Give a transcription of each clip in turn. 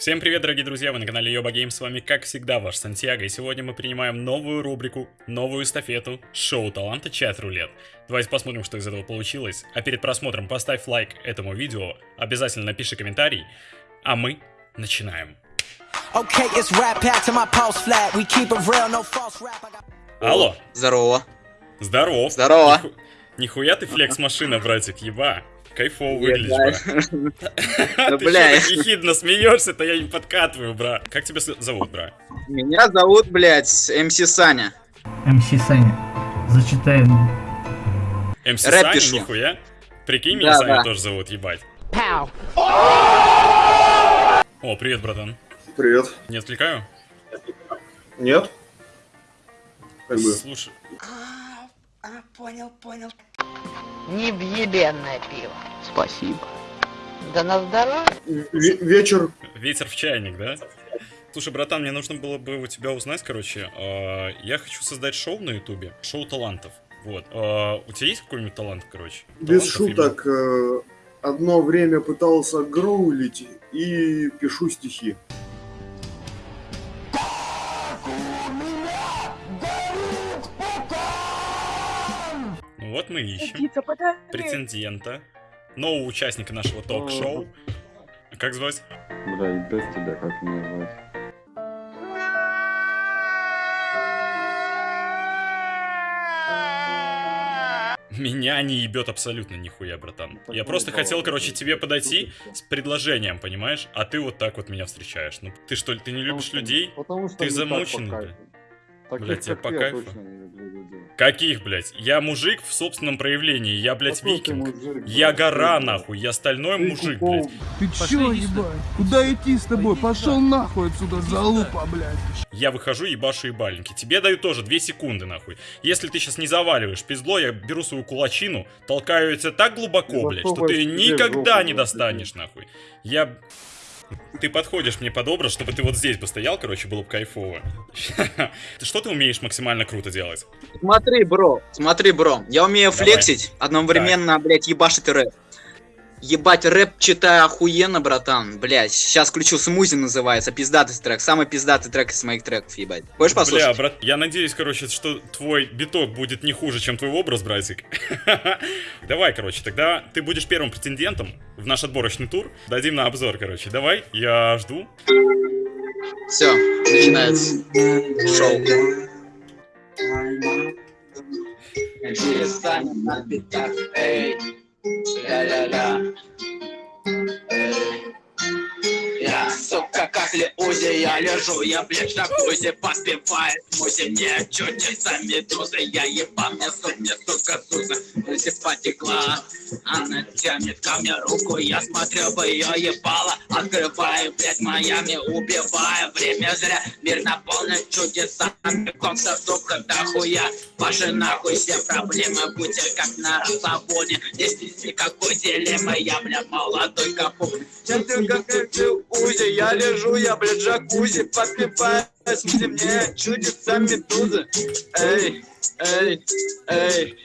Всем привет, дорогие друзья, вы на канале Йоба Гейм, с вами как всегда ваш Сантьяго, и сегодня мы принимаем новую рубрику, новую эстафету, шоу таланта Чат Рулет. Давайте посмотрим, что из этого получилось, а перед просмотром поставь лайк этому видео, обязательно напиши комментарий, а мы начинаем. Алло, Здорово. здоров. Здорово. Ниху- Нихуя ты флекс-машина, братик, еба. Кайфово выглядишь, бра. Ну, Ты бля, что так ехидно смеешься-то, я не подкатываю, бра. Как тебя зовут, бра? меня зовут, блядь, МС Саня. МС Саня. Зачитаем. МС Саня, нихуя? Прикинь, меня Саня тоже зовут, ебать. О, привет, братан. Привет. Не отвлекаю? Нет? Как бы. Слушай, Невъебенное пиво. Спасибо. Да на здоровье. ве- вечер. ветер в чайник, да? Слушай, братан, мне нужно было бы у тебя узнать, короче, а, я хочу создать шоу на ютубе, шоу талантов. Вот. А, у тебя есть какой-нибудь талант, короче? Без Талантов именно? шуток. э, Одно время пытался гроулить и пишу стихи. Вот мы ищем претендента, нового участника нашего ток-шоу. Как звать? Бля, и без тебя как меня звать? Меня не ебет абсолютно нихуя, братан. Так Я ну, просто хотел, короче, блядь, тебе подойти с предложением, понимаешь? А ты вот так вот меня встречаешь. Ну ты что ли, ты не любишь Потому что- людей? Потому что Ты замученный, по бля. кайфу. Таких, Блядь, тебе по кайфу? Каких, блядь? Я мужик в собственном проявлении, я, блядь, Какой викинг. мужик, Я гора, нахуй, я стальной ты мужик, кукол, блядь. Ты чё, ебать? Куда идти с тобой? Пошел нахуй отсюда, залупа, блядь. Я выхожу, ебашу ебальники. Тебе даю тоже 2 секунды, нахуй. Если ты сейчас не заваливаешь пиздло, я беру свою кулачину, толкаю тебя так глубоко, блядь, что ты никогда не блядь, достанешь, нахуй. Я... Ты подходишь мне под образ, чтобы ты вот здесь бы стоял, короче, было бы кайфово. Что ты умеешь максимально круто делать? Смотри, бро, смотри, бро. Я умею Давай. флексить, одновременно, блядь, ебашить рэп. Ебать, рэп читаю охуенно, братан. Блядь, сейчас включу смузи называется, пиздатый трек. Самый пиздатый трек из моих треков, ебать. Хочешь Бля, послушать? брат, я надеюсь, короче, что твой биток будет не хуже, чем твой образ, братик. Давай, короче, тогда ты будешь первым претендентом в наш отборочный тур. Дадим на обзор, короче. Давай, я жду. Все, начинается шоу. La la la. eh yeah, so как Леузи, я лежу, я блядь на кузе Поспевает музи, мне чудится медуза Я ебал, мне сук, мне сука, суза Если потекла, она тянет ко мне руку Я смотрю бы ее ебало, открываю, блядь, Майами Убиваю, время зря, мир наполнен чудесами Конца, сука, дохуя, ваши нахуй все проблемы Будьте как на расслабоне, здесь никакой дилеммы Я, бля, молодой капук Чем ты как ты узи, я лежу, я, блядь, джакузи Подпеваю, смузи мне чудится медуза Эй, эй, эй.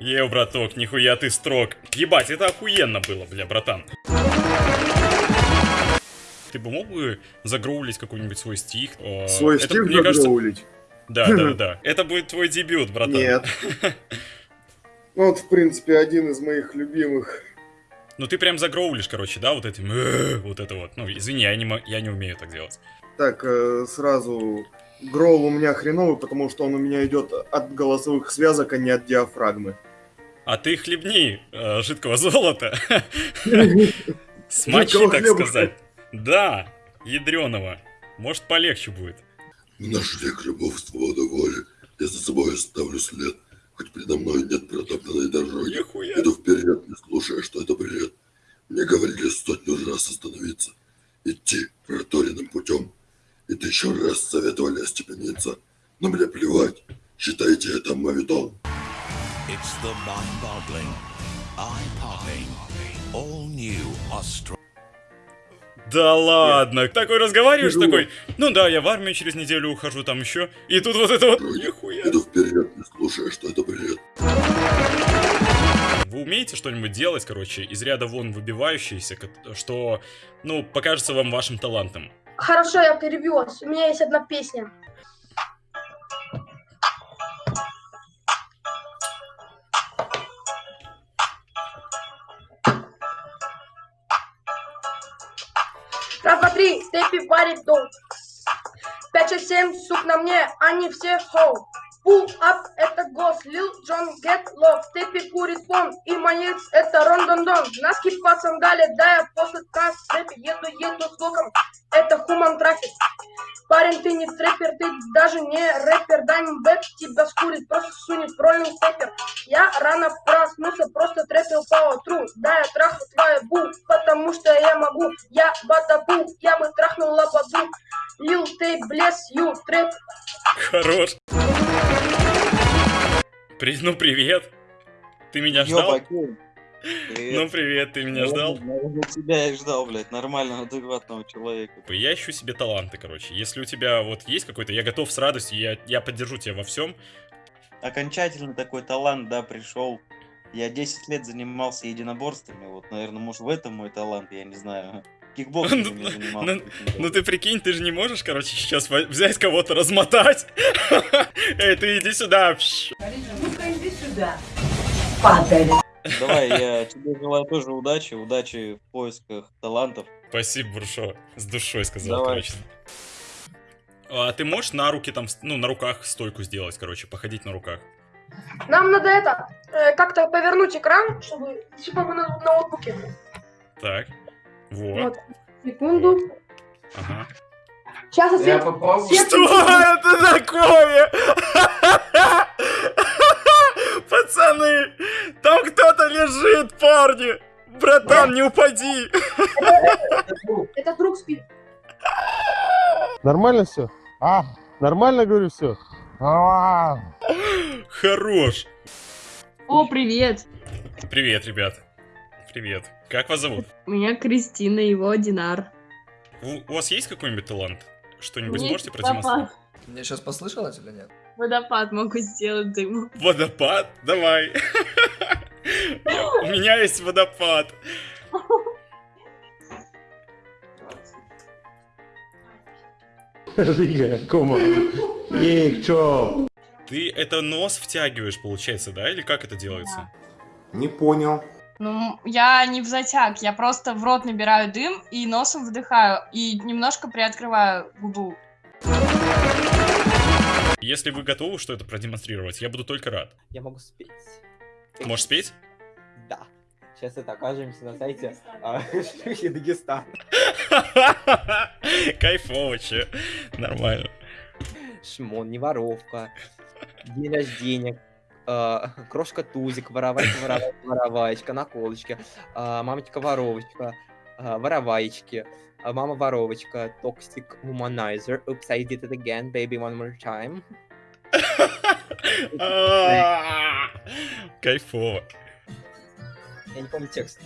Ев, браток, нихуя ты строг. Ебать, это охуенно было, бля, братан. Ты бы мог бы загроулить какой-нибудь свой стих? Свой это, стих мне кажется? Да, да, да. Это будет твой дебют, братан. Нет. Ну, вот, в принципе, один из моих любимых. Ну ты прям загроулишь, короче, да, вот этим, «Э», вот это вот. Ну, извини, я не, я не умею так делать. Так, э, сразу. Гроул у меня хреновый, потому что он у меня идет от голосовых связок, а не от диафрагмы. А ты хлебни э, жидкого золота. Смочи, так сказать. Да, ядреного. Может, полегче будет. В наш век любовь, свобода воли. Я за собой оставлю след. Хоть передо мной нет протоптанной дороги. Нихуя. Иду вперед, не слушая, что это бред. Мне говорили сотню раз остановиться. Идти проторенным путем. И тысячу раз советовали остепениться. Но мне плевать. Считайте это мавитон. It's the mind-boggling, eye-popping, all-new Australia. Да ладно, такой разговариваешь, такой, ну да, я в армию через неделю ухожу, там еще, и тут вот это вот, нихуя. Иду вперед, не слушая, что это бред. Вы умеете что-нибудь делать, короче, из ряда вон выбивающееся, ко- что, ну, покажется вам вашим талантом? Хорошо, я перебью вас. У меня есть одна песня. Раз, два, три, степи варит дом. Пять, шесть, семь, сук на мне, они все хоу. Pull up, это гос, Лил Джон, get love, степи курит пон, и моец, это рондондон. Носки по сандале, да я после нас, степи, еду, еду с луком, это хуман трафик. Парень, ты не трэпер, ты даже не рэпер, Дайм Бэк тебя скурит, просто сунет в роллинг степер. Я рано проснулся, просто трэпил по утру, да я трахну твою бу, потому что я могу, я батабу, я бы трахнул лабаду. Лил Тей, блес, ю, трэп, Хорош. При... Ну, привет. Ты меня ждал? Ну, привет, ты меня ждал? тебя и ждал, блядь, нормального, адекватного человека. Я ищу себе таланты, короче. Если у тебя вот есть какой-то, я готов с радостью, я, я поддержу тебя во всем. Окончательно такой талант, да, пришел. Я 10 лет занимался единоборствами, вот, наверное, может, в этом мой талант, я не знаю. Кикбоксингом я занимался. Ну, ну ты прикинь, ты же не можешь, короче, сейчас взять кого-то, размотать. Эй, ты иди сюда. Ну-ка иди сюда. Падаль. Давай, я тебе желаю тоже удачи, удачи в поисках талантов. Спасибо, Буршо. С душой сказал, Давай. короче. А ты можешь на руки там, ну, на руках стойку сделать, короче, походить на руках? Нам надо это, э, как-то повернуть экран, чтобы, типа вы на ноутбуке. Так. Вот. Вот, секунду. Ага. Сейчас освет... свет- Что это такое? Пацаны, там кто-то лежит, парни. Братан, не упади. Это друг спит. Нормально все? А? Нормально, говорю, все? Хорош. О, привет! Привет, ребят. Привет. Как вас зовут? Меня Кристина, его Динар. У, у вас есть какой-нибудь талант? Что-нибудь можете продемонстрировать? Мне сейчас послышалось или нет? Водопад могу сделать дыму. Водопад? Давай. У меня есть водопад. Рига, кома. Ей, чё? Ты это нос втягиваешь, получается, да? Или как это делается? Не понял. Ну, я не в затяг, я просто в рот набираю дым и носом вдыхаю, и немножко приоткрываю губу. Если вы готовы что это продемонстрировать, я буду только рад. Я могу спеть. Можешь спеть? Да. Сейчас это окажемся на сайте Дагестан. Кайфово, че. Нормально. Шмон, не воровка. День рождения. а, Крошка Тузик, воровайка, воровайка, вороваечка, наколочки. а, Мамочка воровочка, а, вороваечки. а, Мама воровочка, toxic womanizer. Oops, I did it again, baby, one more time. А, Кайфово. Я не помню текст.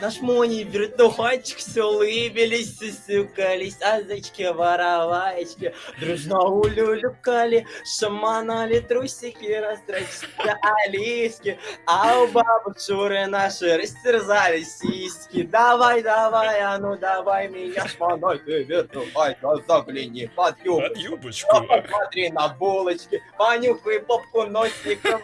Наш Мони вертухайчик все улыбились, сюсюкались, азочки, вороваечки, дружно улюлюкали, шаманали трусики, растрачили алиски, а у бабы Шуры наши растерзали сиськи. Давай, давай, а ну давай меня шманой, ты вертухайка, загляни под юбочку. Под юбочку. Посмотри на булочки, понюхай попку носиком,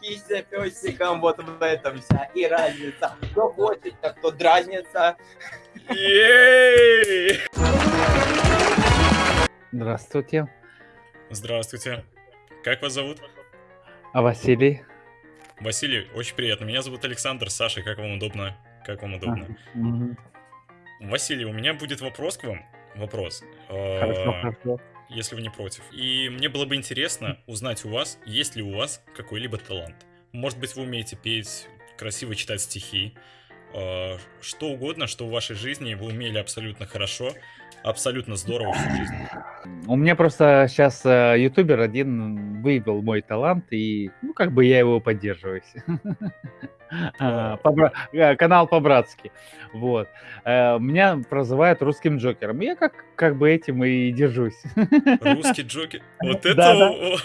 кися песиком, вот в этом вся и разница. Кто хочет, так кто дразнится. Здравствуйте. Здравствуйте. Как вас зовут? А Василий? Василий, очень приятно. Меня зовут Александр. Саша, как вам удобно? Как вам удобно? Василий, у меня будет вопрос к вам. Вопрос. Э, Хорошо, хорошо. Если вы не против. И мне было бы интересно узнать у вас, есть ли у вас какой-либо талант. Может быть, вы умеете петь, красиво читать стихи, э, что угодно, что в вашей жизни вы умели абсолютно хорошо, абсолютно здорово всю жизнь. У меня просто сейчас ютубер один выявил мой талант, и, ну, как бы я его поддерживаю. А, э, Канал по-братски. Вот. Э, Меня прозывают русским Джокером. Я как, как бы этим и держусь. Русский Джокер. Вот это...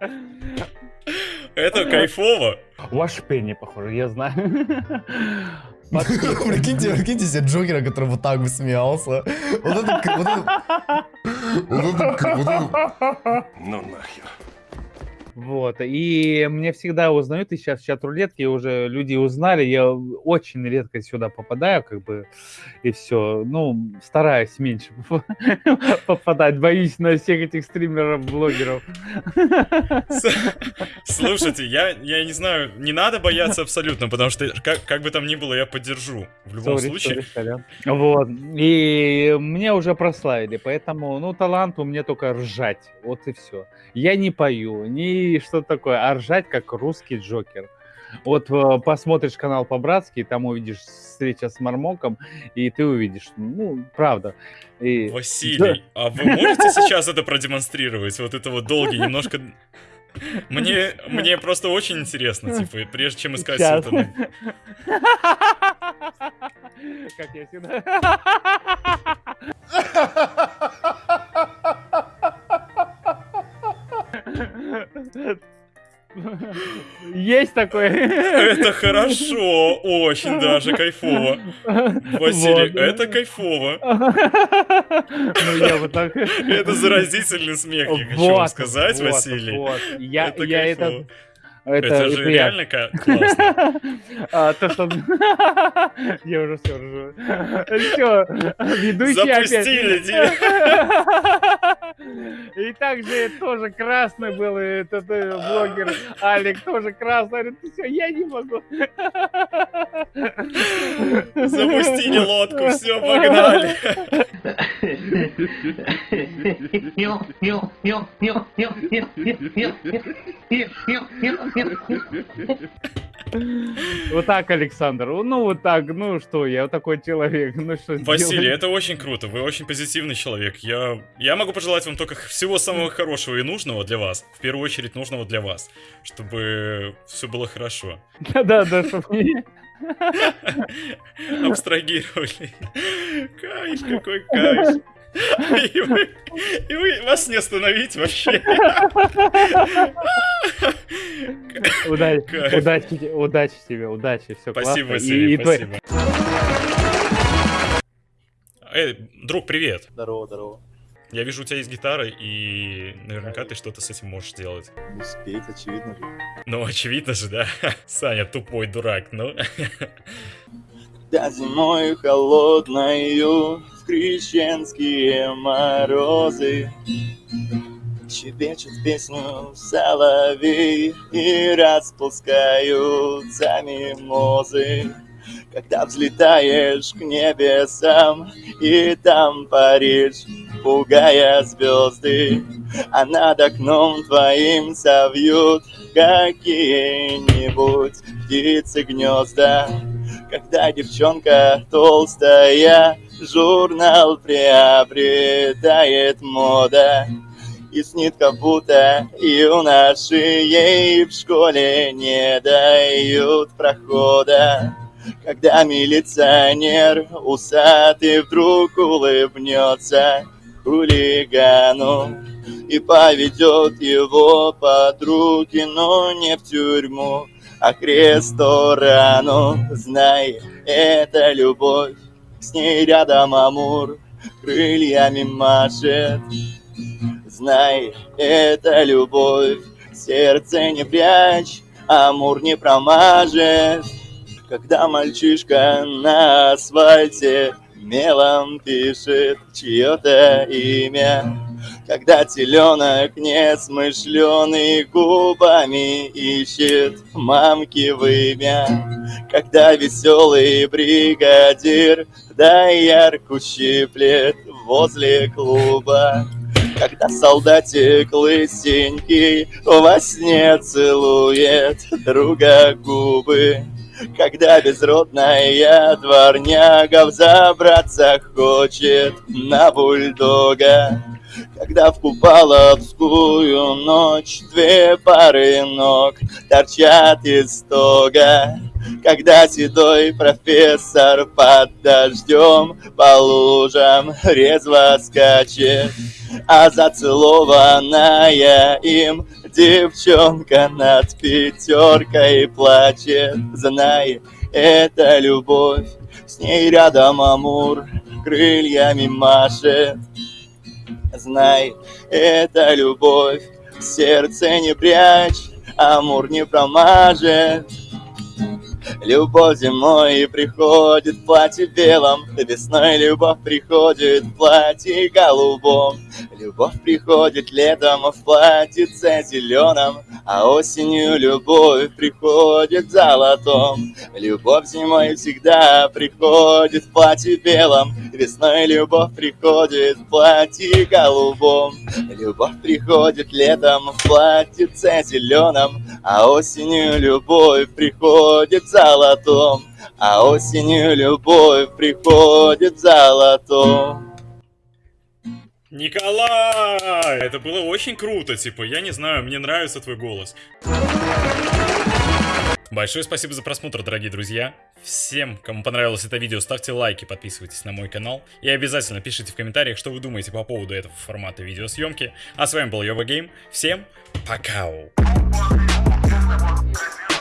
Это кайфово. Ваш пенни, похоже, я знаю. Прикиньте, прикиньте себе Джокера, который вот так бы смеялся. Вот это... вот это- Ну нахер. Вот, и мне всегда узнают, и сейчас в чат рулетки уже люди узнали, я очень редко сюда попадаю, как бы, и все. Ну, стараюсь меньше попадать, боюсь на всех этих стримеров, блогеров. Слушайте, я, я не знаю, не надо бояться абсолютно, потому что как, как бы там ни было, я поддержу. В любом Sorry, случае. sorry, сорян. Вот, и мне уже прославили, поэтому, ну, талант у меня только ржать, вот и все. Я не пою, ни что такое, а ржать как русский Джокер. Вот э, посмотришь канал по-братски, там увидишь встреча с Мармоком, и ты увидишь, ну, правда. И... Василий, а вы можете сейчас это продемонстрировать? Вот это вот долгий, немножко... Мне, мне просто очень интересно, типа, прежде чем искать Щас. это... Как я всегда. Есть такое. Это хорошо, очень даже кайфово. Василий, Вот. это кайфово. Ну, я вот так... Это заразительный смех, я хочу вам Вот, сказать, вот, Василий. вот. Я, Это я это... кайфово. Это же это я. реально ка- классно. А, то, что... Я уже все ржу. Все, ведущий опять... Запустили. И также тоже красный был этот э, блогер Алик, тоже красный. Говорит, все, я не могу. Запустили лодку, все, погнали. Вот так, Александр. Ну, вот так, ну что, я такой человек. Ну что Василий, это очень круто. Вы очень позитивный человек. Я, я могу пожелать вам только всего самого хорошего и нужного для вас. В первую очередь нужного для вас. Чтобы все было хорошо. Да-да-да, чтоб не... Абстрагировали. Кайф, какой кайф. И вы, и вы- вас не остановить вообще. Удачи, удачи, те- удачи тебе, удачи, все Спасибо, классно. Василий, И- спасибо. Эй, друг, привет. Здорово, здорово. Я вижу, у тебя есть гитара, и наверняка ты что-то с этим можешь делать. Ну, спеть, очевидно же. Ну, очевидно же, да. Саня, тупой дурак, ну. Да зимой холодною в крещенские морозы. Щебечет песню соловей и распускаются мимозы. Когда взлетаешь к небесам и там паришь, пугая звезды А над окном твоим совьют какие-нибудь птицы гнезда когда девчонка толстая Журнал приобретает мода. И снит, как будто юноши ей в школе не дают прохода. Когда милиционер усатый вдруг улыбнется хулигану И поведет его под руки, но не в тюрьму, а к ресторану. Знай, это любовь, с ней рядом Амур крыльями машет. Знай, это любовь, сердце не прячь, Амур не промажет. Когда мальчишка на асфальте мелом пишет чье-то имя, когда теленок несмышленый губами ищет. Мамки вымя, когда веселый бригадир доярку щиплет возле клуба, когда солдатик лысенький во сне целует друга губы, когда безродная дворняга взобраться хочет на бульдога. Когда в купаловскую ночь две пары ног торчат из стога, Когда седой профессор под дождем по лужам резво скачет, А зацелованная им Девчонка над пятеркой плачет. Знай, это любовь С ней рядом Амур крыльями машет Знай, это любовь Сердце не прячь, Амур не промажет Любовь зимой приходит в платье белом. Весной любовь приходит в платье голубом. Любовь приходит летом в платьице зеленом. А осенью любовь приходит в золотом. Любовь зимой всегда приходит в платье белом. Весной любовь приходит в платье голубом. Любовь приходит летом в платьице зеленом А осенью любовь приходит золотом А осенью любовь приходит золотом Николай! Это было очень круто, типа, я не знаю, мне нравится твой голос. Большое спасибо за просмотр, дорогие друзья. Всем, кому понравилось это видео, ставьте лайки, подписывайтесь на мой канал. И обязательно пишите в комментариях, что вы думаете по поводу этого формата видеосъемки. А с вами был Йова Гейм. Всем пока! Yeah.